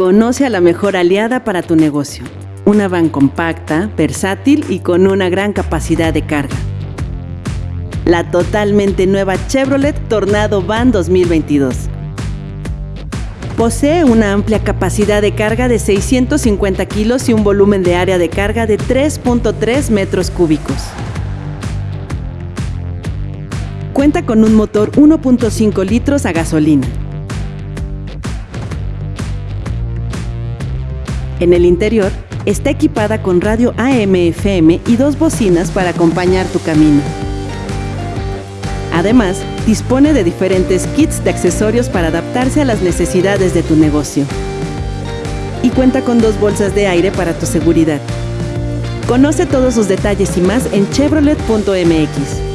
Conoce a la mejor aliada para tu negocio. Una van compacta, versátil y con una gran capacidad de carga. La totalmente nueva Chevrolet Tornado Van 2022. Posee una amplia capacidad de carga de 650 kilos y un volumen de área de carga de 3.3 metros cúbicos. Cuenta con un motor 1.5 litros a gasolina. En el interior está equipada con radio AM-FM y dos bocinas para acompañar tu camino. Además, dispone de diferentes kits de accesorios para adaptarse a las necesidades de tu negocio. Y cuenta con dos bolsas de aire para tu seguridad. Conoce todos sus detalles y más en chevrolet.mx.